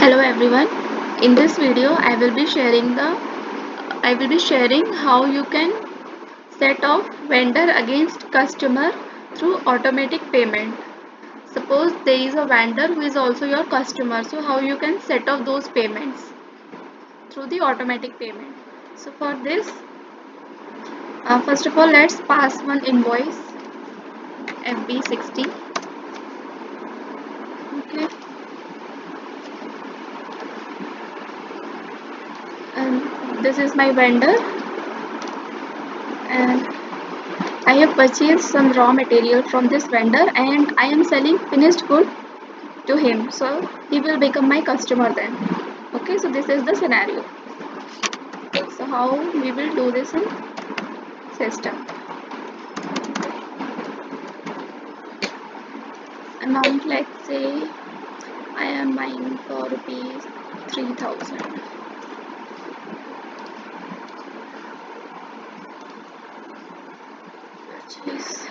hello everyone. In this video i will be sharing the i will be sharing how you can set off vendor against customer through automatic payment. Suppose there is a vendor who is also your customer so how you can set off those payments? Through the automatic payment. So for this uh, first of all let's pass one invoice fb60 okay and this is my vendor. And I have purchased some raw material from this vendor and I am selling finished good to him. So he will become my customer then. Okay so this is the scenario. So how we will do this in system? Amount let's say I am buying for rupees 3000 purchase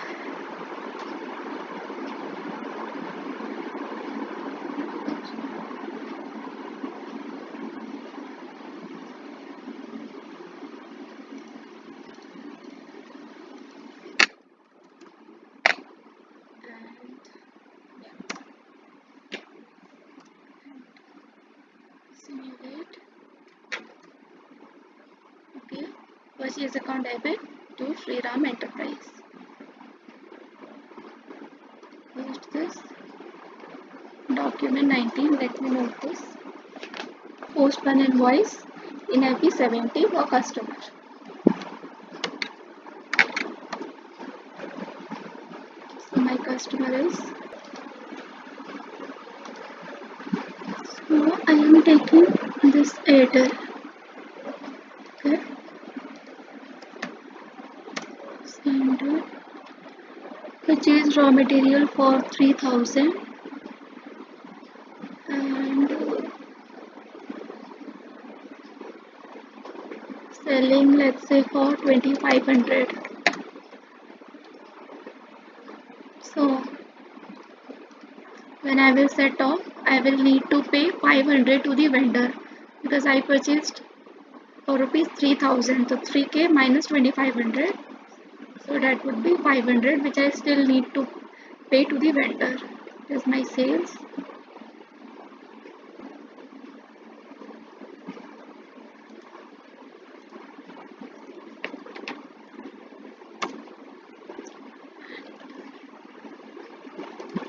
and yeah simulate okay purchase account debit to Shriram Enterprise. Post this. Document 19 let me note this. Post one invoice in FB70 for customer. So my customer is so I am taking this Airtel okay send purchase raw material for 3000 and selling let's say for 2500 so when I will set off I will need to pay 500 to the vendor because I purchased for rupees 3000 so 3k minus 2500 so that would be 500 which I still need to pay to the vendor. Is my sales.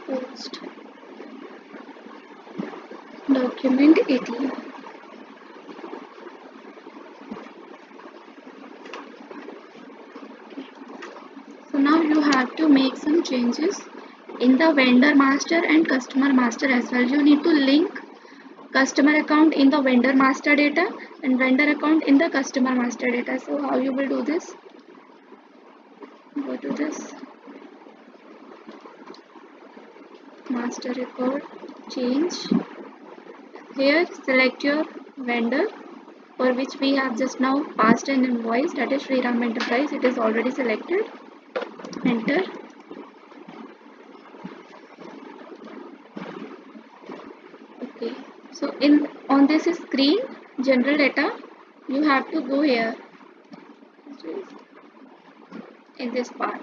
Post. Document 18 so now you have to make some changes in the vendor master and customer master as well. You need to link customer account in the vendor master data and vendor account in the customer master data. So how you will do this? Go to this. Master record change. Here select your vendor for which we have just now passed an invoice. That is Shriram Enterprise. It is already selected enter okay. So in on this screen general data you have to go here. In this part.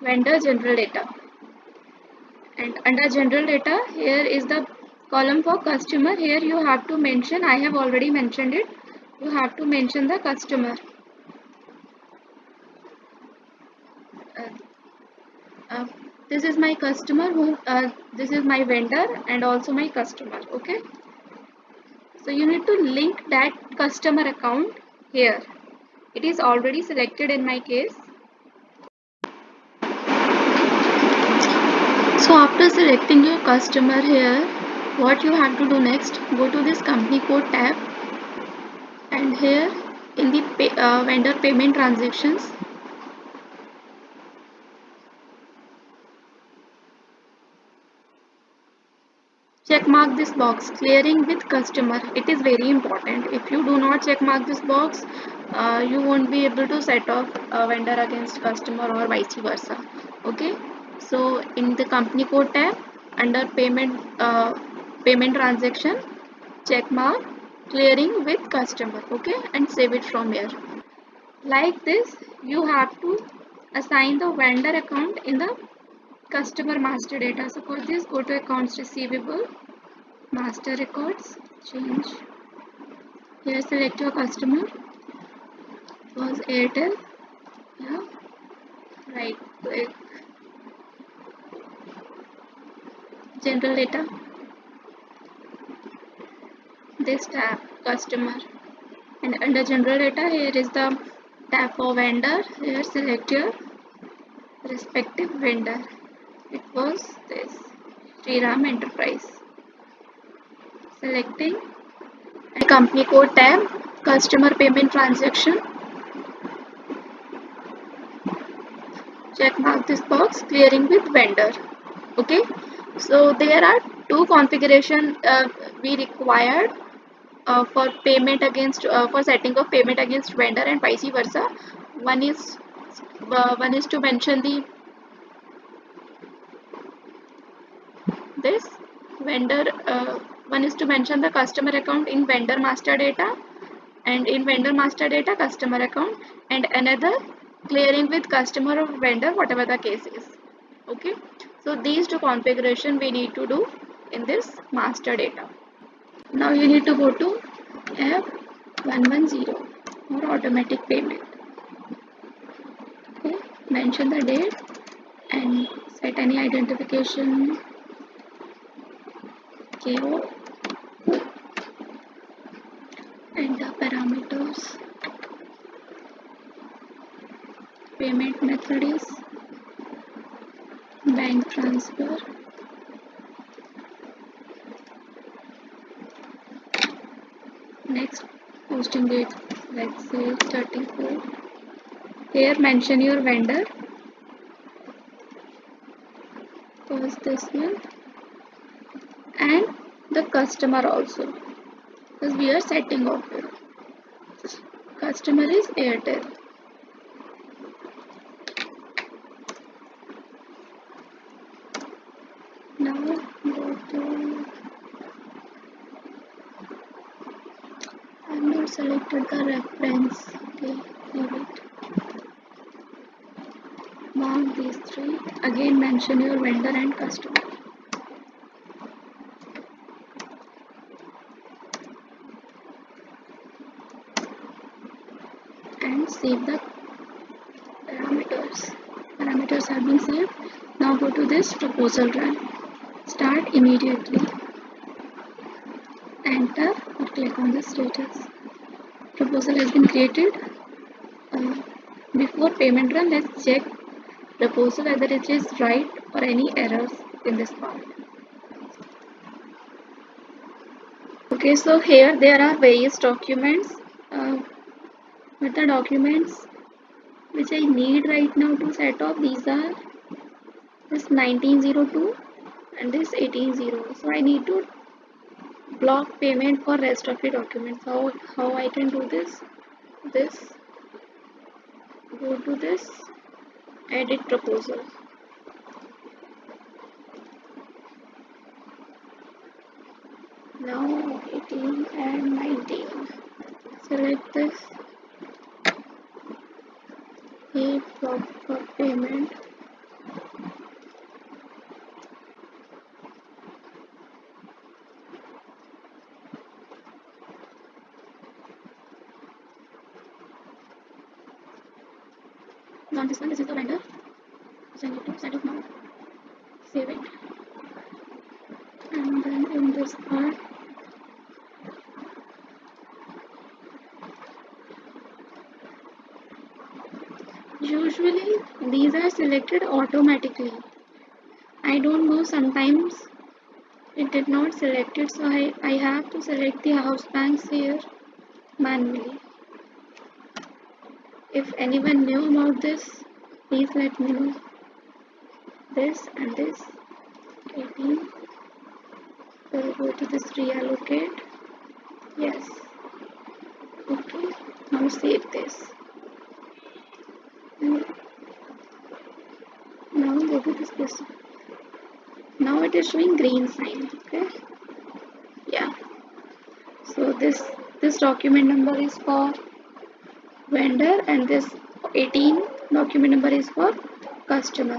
Vendor general data. And under general data here is the column for customer. Here you have to mention I have already mentioned it you have to mention the customer. Uh, uh, this is my customer who uh, this is my vendor and also my customer okay? So you need to link that customer account here. It is already selected in my case. So after selecting your customer here what you have to do next go to this company code tab and here in the pay, uh, vendor payment transactions check mark this box. Clearing with customer it is very important. If you do not check mark this box uh, you won't be able to set off a vendor against customer or vice versa. Okay? So in the company code tab under payment uh, payment transaction check mark clearing with customer okay and save it from here like this you have to assign the vendor account in the customer master data. So for this go to accounts receivable master records change. Here select your customer. Was airtel? Yeah. Right click. General data this tab customer. And under general data here is the tab for vendor. Here select your respective vendor. It was this Ram Enterprise. Selecting company code tab customer payment transaction. Check mark this box clearing with vendor. Okay? So there are two configuration uh, we required uh, for payment against uh, for setting of payment against vendor and vice versa. One is uh, one is to mention the this vendor uh, one is to mention the customer account in vendor master data and in vendor master data customer account and another clearing with customer or vendor whatever the case is. Okay? So these two configuration we need to do in this master data now you need to go to F110 or automatic payment. Okay, mention the date and set any identification KO and the parameters. Payment method is bank transfer next let's say 34 here mention your vendor. Was this one. And the customer also. Because we are setting here. Customer is airtel. Now go to selected the reference okay leave it mark these three. Again mention your vendor and customer. And save the parameters. Parameters have been saved. Now go to this proposal run. Start immediately. Enter or click on the status proposal has been created. Uh, before payment run let's check proposal whether it is right or any errors in this part. Okay so here there are various documents uh, but the documents which I need right now to set up these are this 1902 and this 1800 so I need to block payment for rest of the documents. How how I can do this? This. Go to this. Edit proposal. Now 18 and 19 select this a block for payment now this one this is the vendor. Send it to send it now save it. And then in this part usually these are selected automatically. I don't know sometimes it did not select it so I, I have to select the house banks here manually if anyone knew about this, please let me know. This and this 18 will go to this reallocate. Yes. Okay. Now save this. now go to this person now it is showing green sign okay yeah so this this document number is for vendor and this 18 document number is for customer.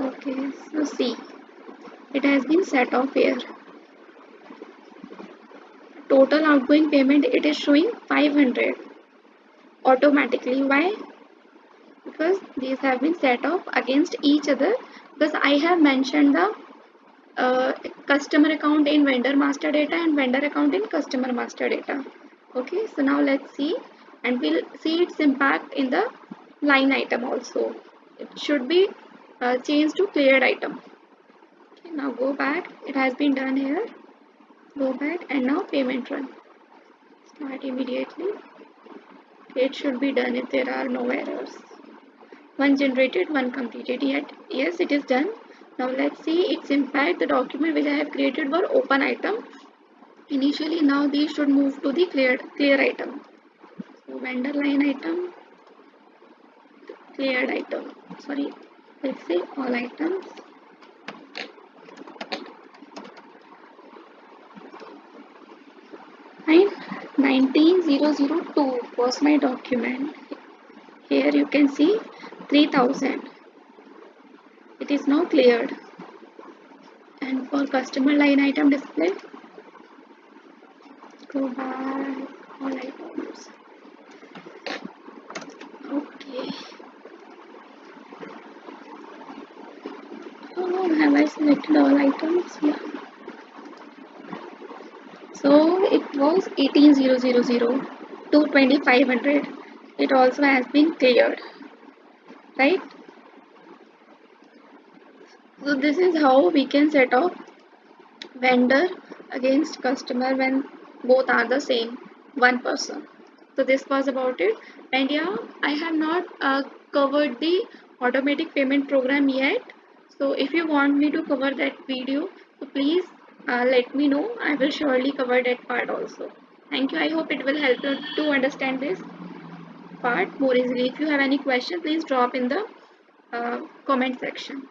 Okay so see it has been set off here. Total outgoing payment it is showing 500 automatically. Why? Because these have been set off against each other. Because I have mentioned the uh, customer account in vendor master data and vendor account in customer master data. Okay so now let's see and we'll see its impact in the line item also. It should be uh, changed to cleared item. Okay, now go back. It has been done here. Go back and now payment run. Start immediately. It should be done if there are no errors. One generated one completed. Yet yes it is done now let's see. Its impact the document which I have created for open item. Initially now these should move to the cleared clear item. So vendor line item cleared item. Sorry let's say all items. And 19002 was my document. Here you can see 3000 it is now cleared. And for customer line item display go back all items. Okay. Oh have I selected all items? Yeah. So it was 18000 to 2500 it also has been cleared. Right so this is how we can set off vendor against customer when both are the same one person. So this was about it. And yeah i have not uh, covered the automatic payment program yet. So if you want me to cover that video so please uh, let me know. I will surely cover that part also. Thank you. I hope it will help you to understand this part more easily. If you have any question please drop in the uh, comment section